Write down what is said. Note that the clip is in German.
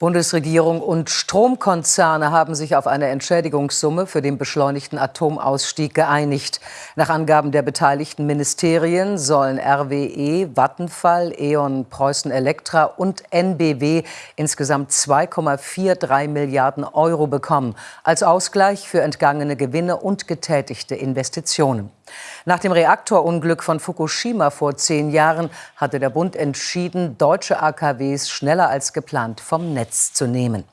Bundesregierung und Stromkonzerne haben sich auf eine Entschädigungssumme für den beschleunigten Atomausstieg geeinigt. Nach Angaben der beteiligten Ministerien sollen RWE, Vattenfall, E.ON, Preußen Elektra und NBW insgesamt 2,43 Milliarden Euro bekommen, als Ausgleich für entgangene Gewinne und getätigte Investitionen. Nach dem Reaktorunglück von Fukushima vor zehn Jahren hatte der Bund entschieden, deutsche AKWs schneller als geplant vom Netz zu nehmen.